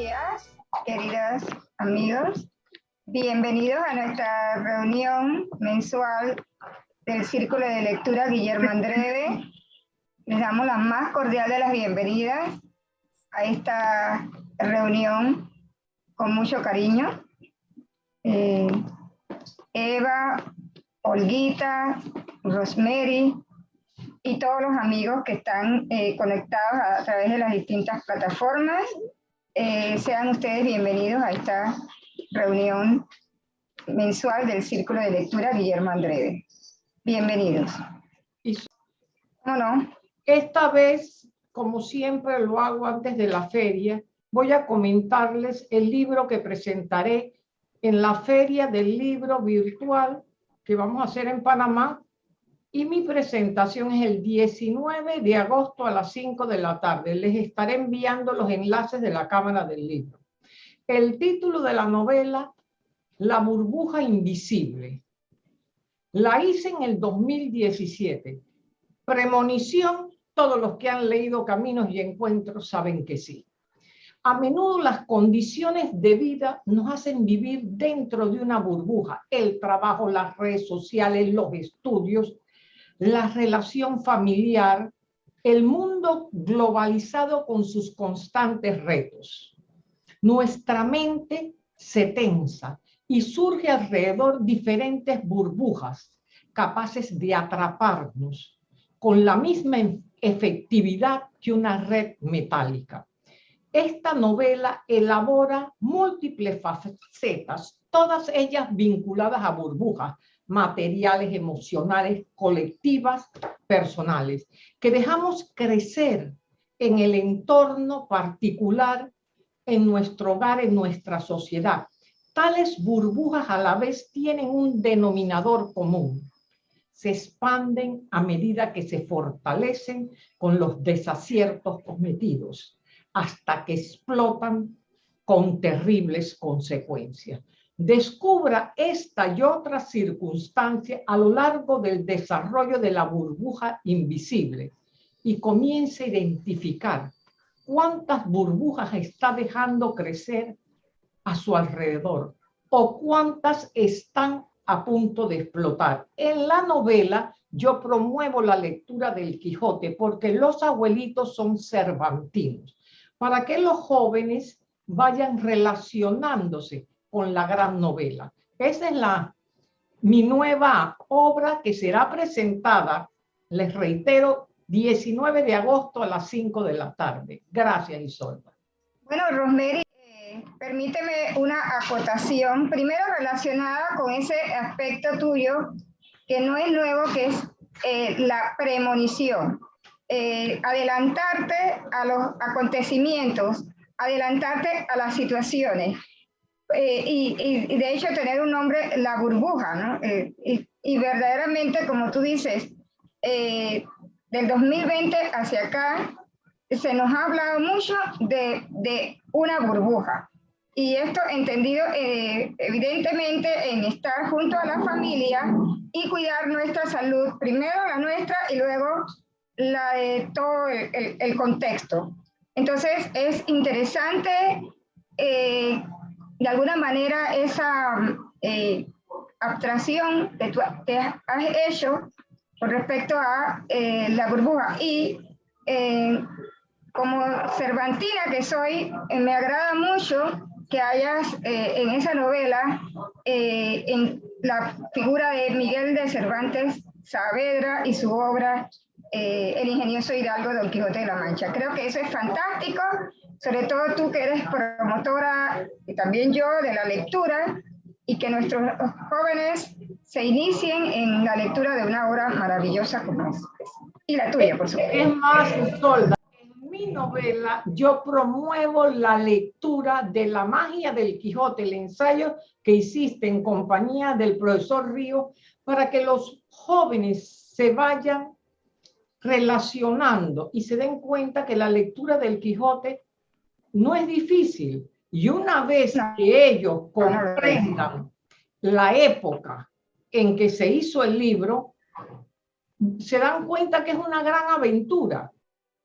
días, queridos amigos. Bienvenidos a nuestra reunión mensual del Círculo de Lectura Guillermo Andreve. Les damos la más cordial de las bienvenidas a esta reunión con mucho cariño. Eh, Eva, Olguita, Rosemary y todos los amigos que están eh, conectados a, través de las distintas plataformas. Eh, sean ustedes bienvenidos a esta reunión mensual del Círculo de Lectura Guillermo Andreve. Bienvenidos. ¿Cómo no? Esta vez, como siempre lo hago antes de la feria, voy a comentarles el libro que presentaré en la feria del libro virtual que vamos a hacer en Panamá y mi presentación es el 19 de agosto a las 5 de la tarde. Les estaré enviando los enlaces de la Cámara del Libro. El título de la novela, La burbuja invisible. La hice en el 2017. Premonición, todos los que han leído Caminos y Encuentros saben que sí. A menudo las condiciones de vida nos hacen vivir dentro de una burbuja. El trabajo, las redes sociales, los estudios, la relación familiar, el mundo globalizado con sus constantes retos. Nuestra mente se tensa y surge alrededor diferentes burbujas capaces de atraparnos con la misma efectividad que una red metálica. Esta novela elabora múltiples facetas, todas ellas vinculadas a burbujas materiales, emocionales, colectivas, personales, que dejamos crecer en el entorno particular, en nuestro hogar, en nuestra sociedad. Tales burbujas a la vez tienen un denominador común. Se expanden a medida que se fortalecen con los desaciertos cometidos hasta que explotan con terribles consecuencias. Descubra esta y otras circunstancias a lo largo del desarrollo de la burbuja invisible y comience a identificar cuántas burbujas está dejando crecer a su alrededor o cuántas están a punto de explotar. En la novela yo promuevo la lectura del Quijote porque los abuelitos son cervantinos para que los jóvenes vayan relacionándose con la gran novela. Esa es la, mi nueva obra que será presentada, les reitero, 19 de agosto a las 5 de la tarde. Gracias, Isolda. Bueno, Rosemary, eh, permíteme una acotación, primero relacionada con ese aspecto tuyo, que no es nuevo, que es eh, la premonición. Eh, adelantarte a los acontecimientos, adelantarte a las situaciones. Eh, y, de hecho tener un nombre, la burbuja, ¿no? Eh, y, verdaderamente, como tú dices, del 2020 hacia acá, se nos ha hablado mucho de, de una burbuja. Y esto entendido evidentemente en estar junto a la familia y cuidar nuestra salud, primero la nuestra y luego la de todo el, contexto. Entonces es interesante eh, de alguna manera esa eh, abstracción que tú has hecho con respecto a eh, la burbuja. Y como cervantina que soy, me agrada mucho que hayas en esa novela en la figura de Miguel de Cervantes Saavedra y su obra eh, el ingenioso Hidalgo Don Quijote de la Mancha. Creo que eso es fantástico, sobre todo tú que eres promotora y también yo de la lectura y que nuestros jóvenes se inicien en la lectura de una obra maravillosa como esta. Y la tuya, por supuesto. Es más, Solda, en mi novela yo promuevo la lectura de La magia del Quijote, el ensayo que hiciste en compañía del profesor Río, para que los jóvenes se vayan relacionando y se den cuenta que la lectura del Quijote no es difícil. Y una vez que ellos comprendan la época en que se hizo el libro, se dan cuenta que es una gran aventura.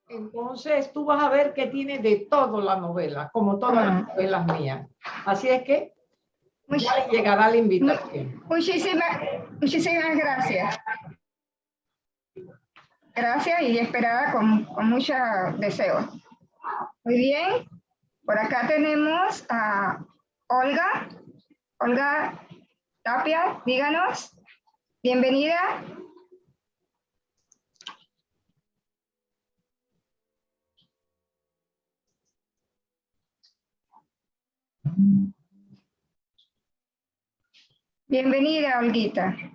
Entonces tú vas a ver que tiene de todo la novela, como todas las novelas mías. Así es que ya llegará la invitación. Muchísimas, muchísimas gracias. Gracias y esperada con, con mucho deseo. Muy bien. Por acá tenemos a Olga. Olga Tapia, díganos. Bienvenida. Bienvenida, Olguita.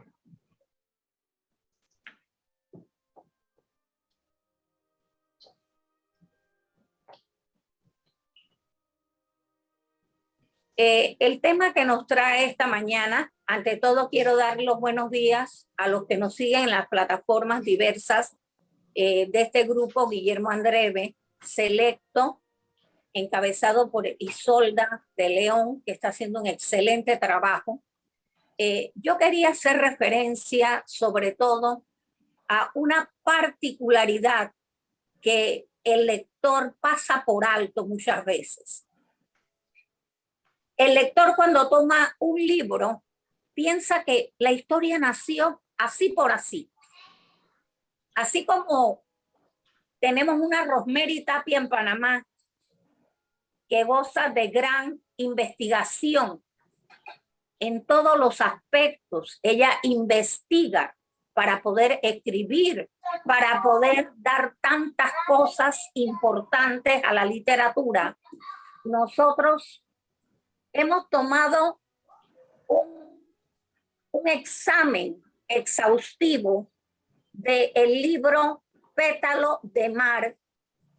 Eh, el tema que nos trae esta mañana, ante todo quiero dar los buenos días a los que nos siguen en las plataformas diversas eh, de este grupo, Guillermo Andreve, selecto, encabezado por Isolda de León, que está haciendo un excelente trabajo. Eh, yo quería hacer referencia sobre todo a una particularidad que el lector pasa por alto muchas veces. El lector cuando toma un libro piensa que la historia nació así por así. Así como tenemos una Rosemary Tapia en Panamá que goza de gran investigación en todos los aspectos. Ella investiga para poder escribir, para poder dar tantas cosas importantes a la literatura. Nosotros hemos tomado un, examen exhaustivo del el libro Pétalo de Mar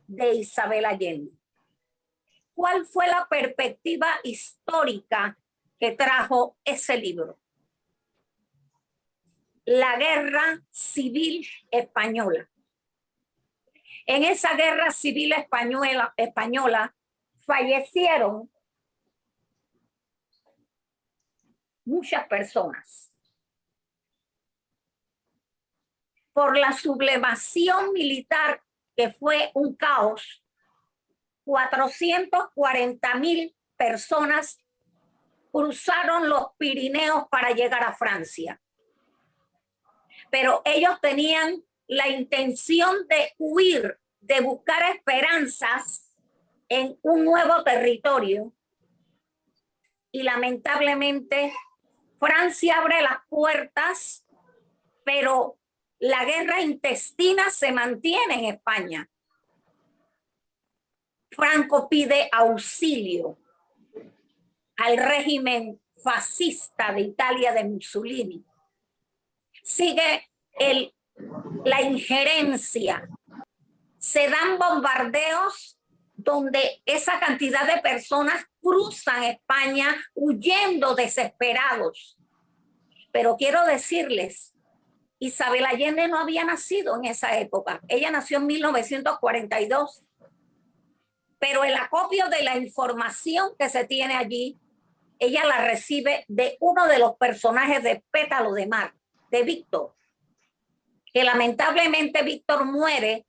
de Isabel Allende. ¿Cuál fue la perspectiva histórica que trajo ese libro? La guerra civil española. En esa guerra civil española, española fallecieron muchas personas. Por la sublevación militar que fue un caos, 440 mil personas cruzaron los Pirineos para llegar a Francia. Pero ellos tenían la intención de huir, de buscar esperanzas en un nuevo territorio. Y lamentablemente Francia abre las puertas, pero la guerra intestina se mantiene en España. Franco pide auxilio al régimen fascista de Italia de Mussolini. Sigue el, la injerencia. Se dan bombardeos donde esa cantidad de personas cruzan España huyendo desesperados. Pero quiero decirles, Isabel Allende no había nacido en esa época. Ella nació en 1942. Pero el acopio de la información que se tiene allí, ella la recibe de uno de los personajes de Pétalo de Mar, de Víctor, que lamentablemente Víctor muere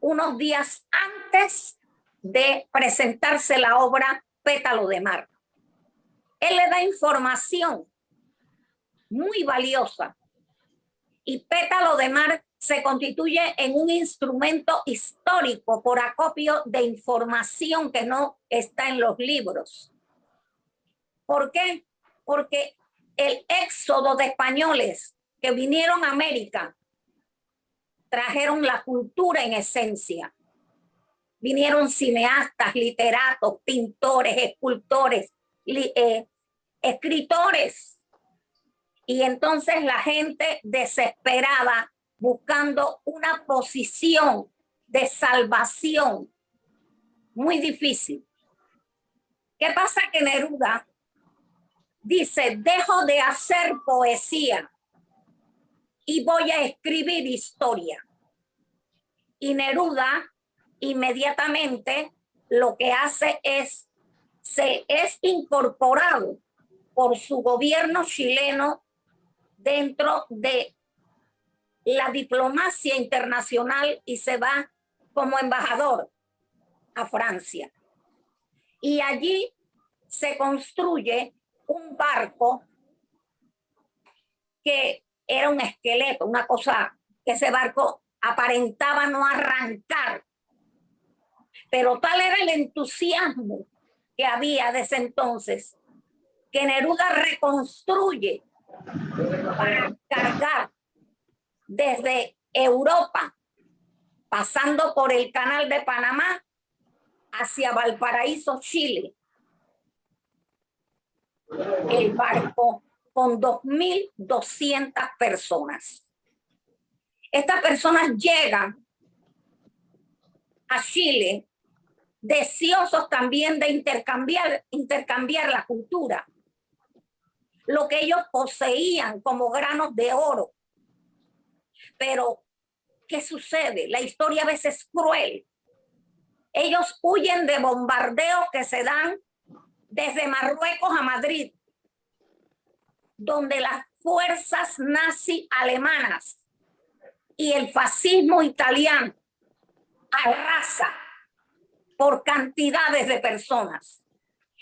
unos días antes de presentarse la obra Pétalo de Mar. Él le da información muy valiosa y Pétalo de Mar se constituye en un instrumento histórico por acopio de información que no está en los libros. ¿Por qué? Porque el éxodo de españoles que vinieron a América trajeron la cultura en esencia vinieron cineastas, literatos, pintores, escultores, eh, escritores. Y entonces la gente desesperada buscando una posición de salvación muy difícil. ¿Qué pasa que Neruda dice, dejo de hacer poesía y voy a escribir historia? Y Neruda inmediatamente lo que hace es, se es incorporado por su gobierno chileno dentro de la diplomacia internacional y se va como embajador a Francia. Y allí se construye un barco que era un esqueleto, una cosa que ese barco aparentaba no arrancar. Pero tal era el entusiasmo que había desde entonces que Neruda reconstruye para cargar desde Europa, pasando por el canal de Panamá hacia Valparaíso, Chile. El barco con 2.200 personas. Estas personas llegan a Chile deseosos también de intercambiar, intercambiar la cultura, lo que ellos poseían como granos de oro. Pero, ¿qué sucede? La historia a veces es cruel. Ellos huyen de bombardeos que se dan desde Marruecos a Madrid, donde las fuerzas nazi alemanas y el fascismo italiano arrasa por cantidades de personas.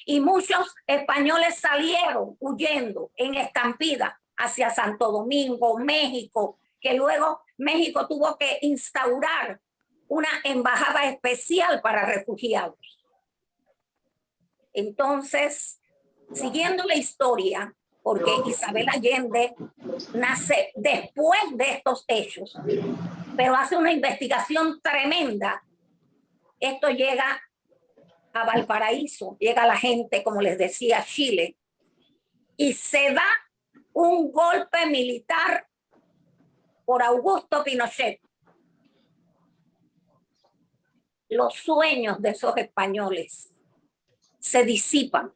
Y muchos españoles salieron huyendo en estampida hacia Santo Domingo, México, que luego México tuvo que instaurar una embajada especial para refugiados. Entonces, siguiendo la historia, porque Isabel Allende nace después de estos hechos, pero hace una investigación tremenda esto llega a Valparaíso, llega la gente, como les decía, Chile, y se da un golpe militar por Augusto Pinochet. Los sueños de esos españoles se disipan.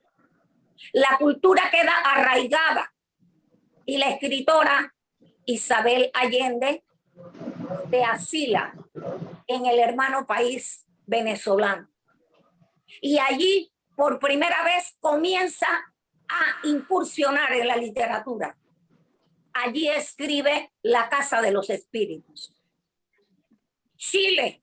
La cultura queda arraigada y la escritora Isabel Allende se asila en el hermano país venezolano. Y allí por primera vez comienza a incursionar en la literatura. Allí escribe La Casa de los Espíritus. Chile,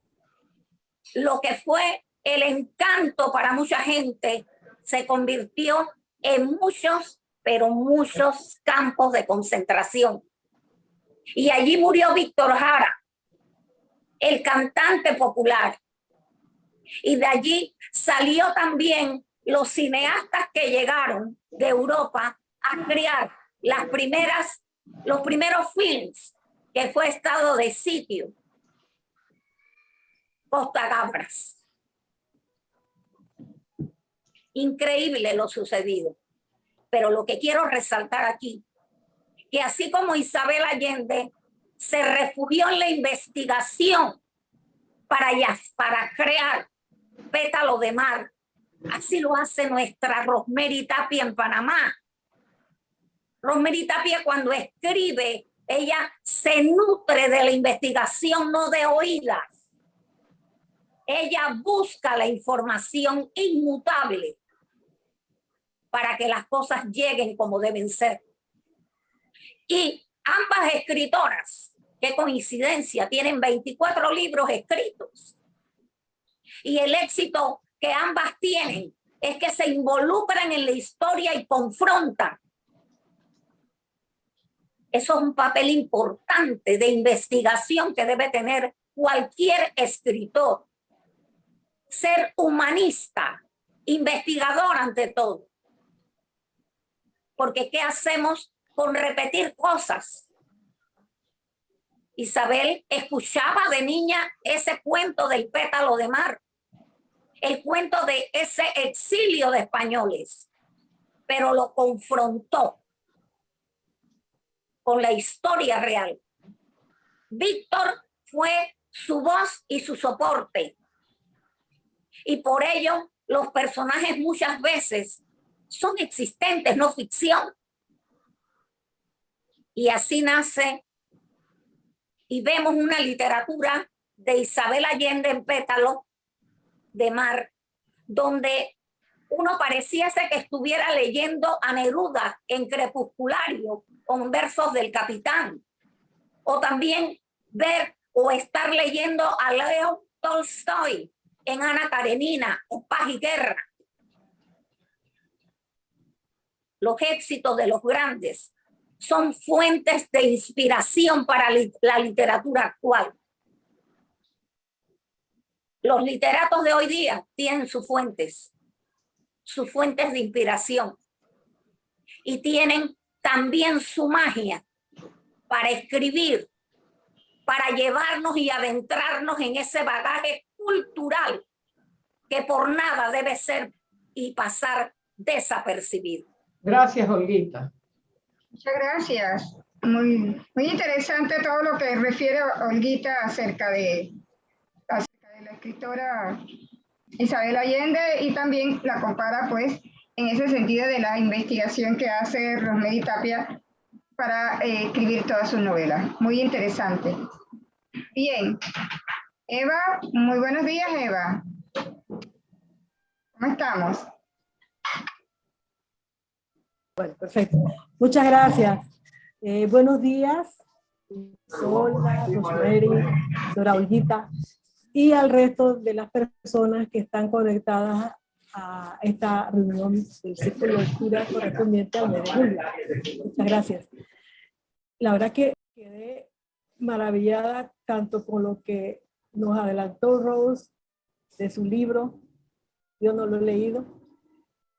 lo que fue el encanto para mucha gente, se convirtió en muchos, pero muchos campos de concentración. Y allí murió Víctor Jara, el cantante popular, y de allí salió también los cineastas que llegaron de Europa a crear las primeras, los primeros films que fue estado de sitio. Costa Gabras. Increíble lo sucedido. Pero lo que quiero resaltar aquí, que así como Isabel Allende se refugió en la investigación para, para crear pétalo de mar. Así lo hace nuestra Rosemary Tapia en Panamá. Rosemary Tapia cuando escribe, ella se nutre de la investigación, no de oídas. Ella busca la información inmutable para que las cosas lleguen como deben ser. Y ambas escritoras, qué coincidencia, tienen 24 libros escritos y el éxito que ambas tienen es que se involucran en la historia y confrontan. Eso es un papel importante de investigación que debe tener cualquier escritor. Ser humanista, investigador ante todo. Porque ¿qué hacemos con repetir cosas? Isabel escuchaba de niña ese cuento del pétalo de mar el cuento de ese exilio de españoles, pero lo confrontó con la historia real. Víctor fue su voz y su soporte. Y por ello los personajes muchas veces son existentes, no ficción. Y así nace y vemos una literatura de Isabel Allende en pétalo de mar, donde uno pareciese que estuviera leyendo a Neruda en crepusculario con versos del capitán, o también ver o estar leyendo a Leo Tolstoy en Ana Karenina o Paz Guerra. Los éxitos de los grandes son fuentes de inspiración para la literatura actual. Los literatos de hoy día tienen sus fuentes, sus fuentes de inspiración y tienen también su magia para escribir, para llevarnos y adentrarnos en ese bagaje cultural que por nada debe ser y pasar desapercibido. Gracias, Olguita. Muchas gracias. Muy, muy interesante todo lo que refiere Olguita acerca de, acerca de la escritora Isabel Allende y también la compara pues en ese sentido de la investigación que hace Rosemary Tapia para eh, escribir todas sus novelas. Muy interesante. Bien. Eva, muy buenos días, Eva. ¿Cómo estamos? Bueno, perfecto. Muchas gracias. Eh, buenos días, Solda, Rosemary, Dora y al resto de las personas que están conectadas a esta reunión del círculo de lectura correspondiente al mes de julio. Muchas gracias. La verdad que quedé maravillada tanto con lo que nos adelantó Rose de su libro, yo no lo he leído,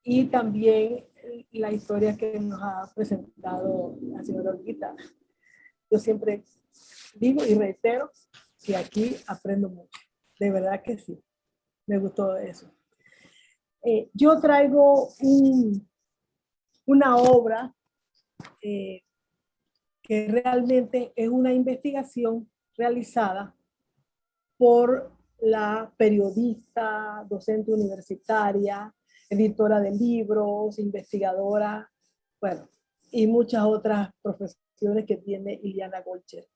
y también la historia que nos ha presentado la señora Olguita. Yo siempre digo y reitero que aquí aprendo mucho. De verdad que sí. Me gustó eso. Eh, yo traigo una obra eh, que realmente es una investigación realizada por la periodista, docente universitaria, editora de libros, investigadora, bueno, y muchas otras profesiones que tiene Iliana Golcher.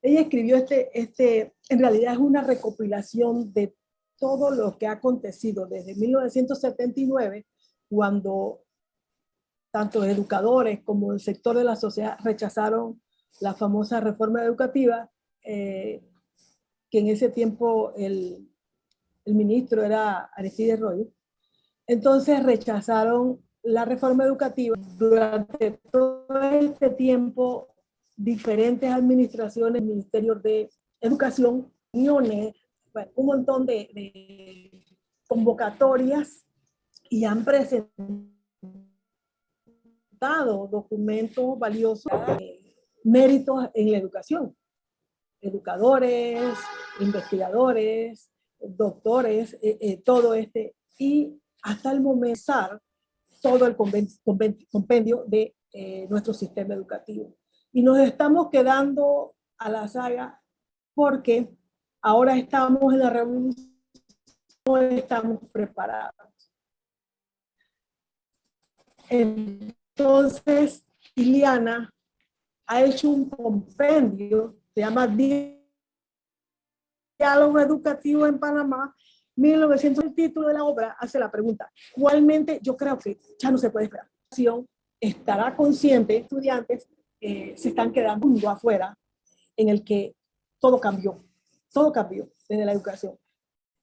Ella escribió este, este, en realidad es una recopilación de todo lo que ha acontecido desde 1979, cuando tanto educadores como el sector de la sociedad rechazaron la famosa reforma educativa, eh, que en ese tiempo el, el ministro era Aristides Royo, entonces rechazaron la reforma educativa. Durante todo este tiempo, diferentes administraciones, ministerios de educación, uniones, un montón de, convocatorias y han presentado documentos valiosos de méritos en la educación. Educadores, investigadores, doctores, eh, eh, todo este. Y hasta el momento todo el compendio de eh, nuestro sistema educativo. Y nos estamos quedando a la saga porque ahora estamos en la revolución, no estamos preparados. Entonces, Iliana ha hecho un compendio, se llama Diálogo Educativo en Panamá, 1900, el título de la obra hace la pregunta, ¿cuálmente yo creo que ya no se puede esperar? Estará consciente, estudiantes eh, se están quedando mundo afuera en el que todo cambió, todo cambió desde la educación.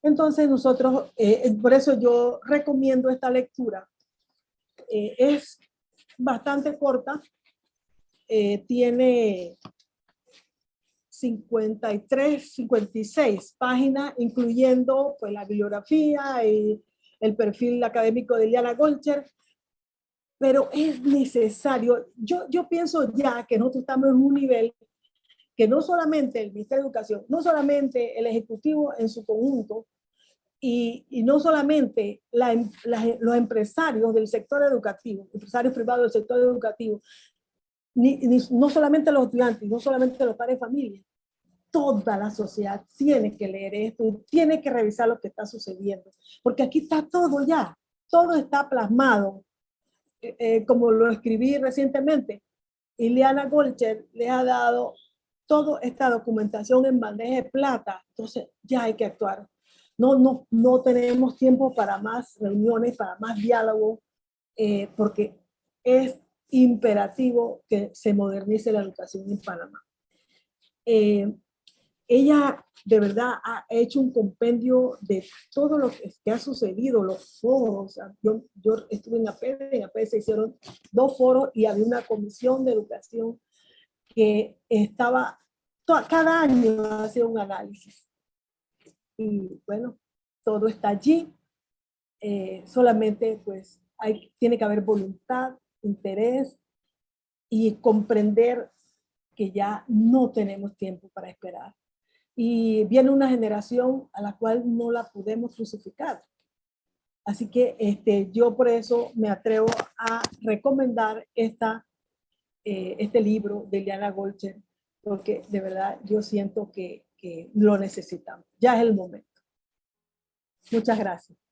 Entonces nosotros, eh, por eso yo recomiendo esta lectura. Eh, es bastante corta, tiene 53, 56 páginas, incluyendo pues, la bibliografía y el perfil académico de Liana Golcher, pero es necesario, yo, yo pienso ya que nosotros estamos en un nivel que no solamente el Ministerio de Educación, no solamente el Ejecutivo en su conjunto, y, y no solamente los empresarios del sector educativo, empresarios privados del sector educativo, no solamente los estudiantes, no solamente los padres de familia, toda la sociedad tiene que leer esto, tiene que revisar lo que está sucediendo, porque aquí está todo ya, todo está plasmado, eh, eh, como lo escribí recientemente, Ileana Golcher le ha dado toda esta documentación en bandeja de plata, entonces ya hay que actuar. No, no, no tenemos tiempo para más reuniones, para más diálogo, eh, porque es imperativo que se modernice la educación en Panamá. ella de verdad ha hecho un compendio de todo lo que, ha sucedido, los foros. Yo, estuve en APED, en APED se hicieron dos foros y había una comisión de educación que estaba, cada año hacía un análisis. Y bueno, todo está allí. Eh, solamente pues hay, tiene que haber voluntad, interés y comprender que ya no tenemos tiempo para esperar. Y viene una generación a la cual no la podemos crucificar. Así que este, yo por eso me atrevo a recomendar esta, eh, este libro de Liana Golcher, porque de verdad yo siento que, que lo necesitamos. Ya es el momento. Muchas gracias.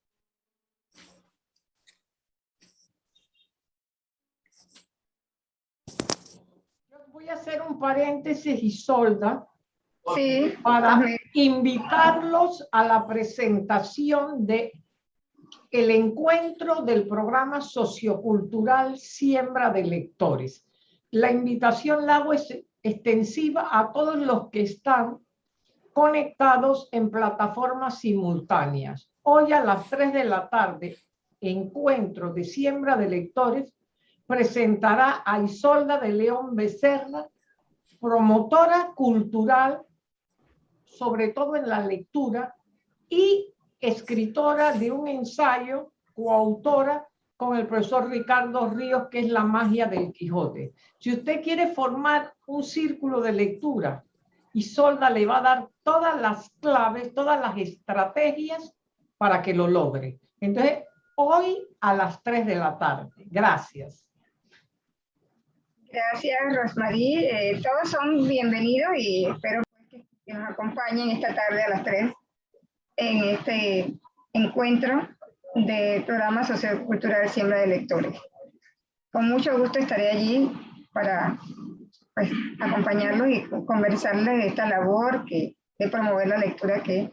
Voy a hacer un paréntesis, y solda sí, para invitarlos a la presentación de el encuentro del programa sociocultural Siembra de Lectores. La invitación la hago extensiva a todos los que están conectados en plataformas simultáneas. Hoy a las 3 de la tarde, encuentro de Siembra de Lectores presentará a Isolda de León Becerra, promotora cultural, sobre todo en la lectura, y escritora de un ensayo, coautora con el profesor Ricardo Ríos, que es La magia del Quijote. Si usted quiere formar un círculo de lectura, Isolda le va a dar todas las claves, todas las estrategias para que lo logre. Entonces, hoy a las 3 de la tarde. Gracias. Gracias, Rosmarie. Eh, todos son bienvenidos y espero pues, que nos acompañen esta tarde a las 3 en este encuentro del programa sociocultural Siembra de Lectores. Con mucho gusto estaré allí para pues, acompañarlos y conversarles de esta labor que, de promover la lectura que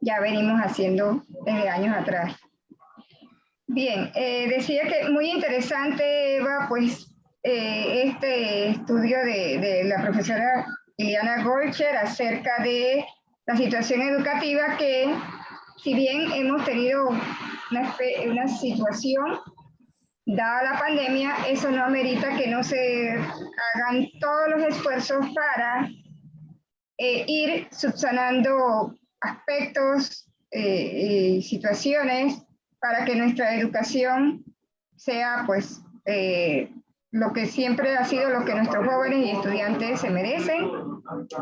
ya venimos haciendo desde años atrás. Bien, eh, decía que muy interesante, Eva, pues eh, este estudio de, la profesora Liliana Golcher acerca de la situación educativa que, si bien hemos tenido una, una situación dada la pandemia, eso no amerita que no se hagan todos los esfuerzos para eh, ir subsanando aspectos eh, y situaciones para que nuestra educación sea pues lo que siempre ha sido lo que nuestros jóvenes y estudiantes se merecen.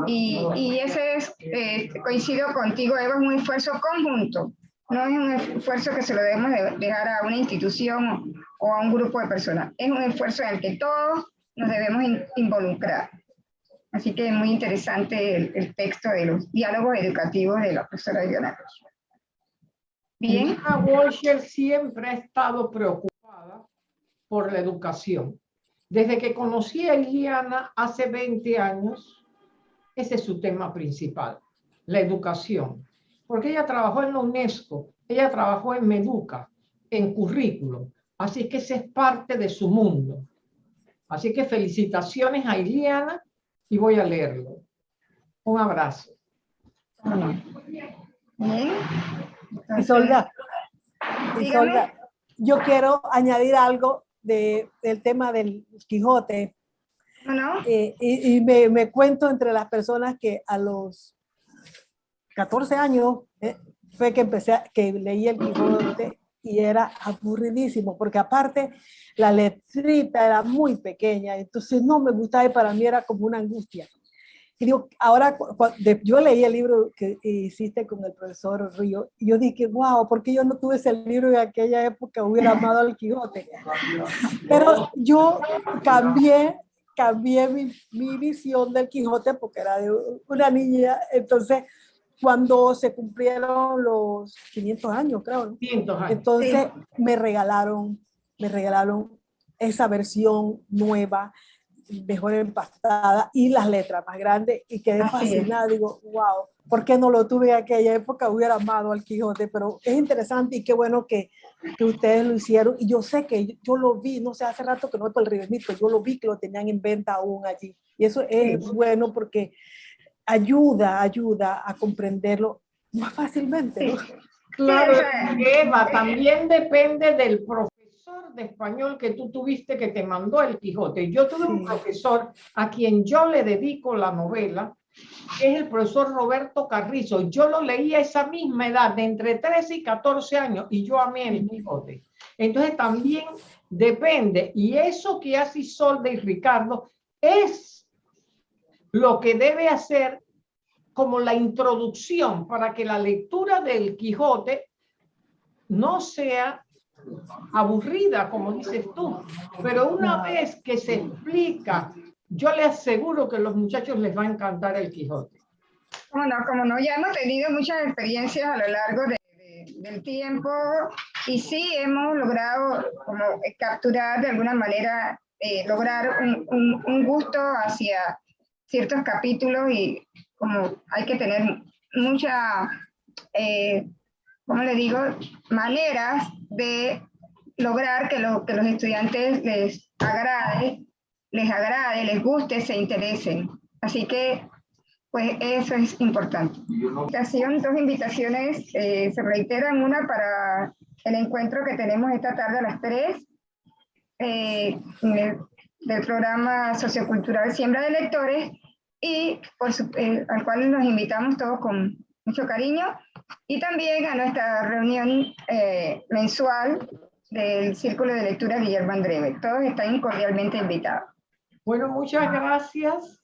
Y, y ese es, eh, coincido contigo, Eva, es un esfuerzo conjunto. No es un esfuerzo que se lo debemos dejar a una institución o a un grupo de personas. Es un esfuerzo en el que todos nos debemos involucrar. Así que es muy interesante el, texto de los diálogos educativos de la profesora Diana Bien. Walsher siempre ha estado preocupada por la educación. Desde que conocí a Iliana hace 20 años, ese es su tema principal, la educación. Porque ella trabajó en la UNESCO, ella trabajó en Meduca, en currículo. Así que ese es parte de su mundo. Así que felicitaciones a Iliana y voy a leerlo. Un abrazo. Bien. Isolda, Isolda, yo quiero añadir algo de, del tema del Quijote. Eh, y, me, me, cuento entre las personas que a los 14 años eh, fue que empecé, a, que leí el Quijote y era aburridísimo, porque aparte la letrita era muy pequeña, entonces no me gustaba y para mí era como una angustia. Y digo, ahora, yo leí el libro que hiciste con el profesor Río, y yo dije, wow, ¿por qué yo no tuve ese libro en aquella época? Hubiera amado al Quijote. Pero yo cambié, cambié mi, mi visión del Quijote porque era de una niña, entonces cuando se cumplieron los 500 años, creo. 500 años. Entonces me regalaron, me regalaron esa versión nueva mejor empastada y las letras más grandes y quedé fascinada, digo, wow, ¿por qué no lo tuve en aquella época? Hubiera amado al Quijote, pero es interesante y qué bueno que, que ustedes lo hicieron y yo sé que yo, lo vi, no sé, hace rato que no voy por el Río yo lo vi que lo tenían en venta aún allí y eso es bueno porque ayuda, ayuda a comprenderlo más fácilmente. ¿no? Claro, Eva, también depende del profesor de español que tú tuviste que te mandó el Quijote. Yo tuve un Sí. profesor a quien yo le dedico la novela, que es el profesor Roberto Carrizo. Yo lo leí a esa misma edad, de entre 13 y 14 años, y yo amé el Quijote. Entonces también depende, y eso que hace Isolde y Ricardo es lo que debe hacer como la introducción para que la lectura del Quijote no sea aburrida, como dices tú, pero una vez que se explica, yo le aseguro que a los muchachos les va a encantar el Quijote. Como no, como no, ya hemos tenido muchas experiencias a lo largo de- de- del tiempo y sí hemos logrado como eh, capturar de alguna manera, eh, lograr un, un- un gusto hacia ciertos capítulos y como hay que tener mucha, eh, ¿cómo le digo?, maneras de lograr que, lo- que los estudiantes les agrade, les agrade, les guste, se interesen. Así que pues eso es importante. Invitación, dos invitaciones eh, se reiteran. Una para el encuentro que tenemos esta tarde a las 3 eh, el- del programa sociocultural Siembra de Lectores y eh, al cual nos invitamos todos con mucho cariño y también a nuestra reunión eh, mensual del Círculo de Lectura Guillermo Andreve. Todos están cordialmente invitados. Bueno, muchas gracias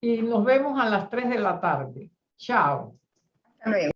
y nos vemos a las 3 de la tarde. Chao. Hasta luego.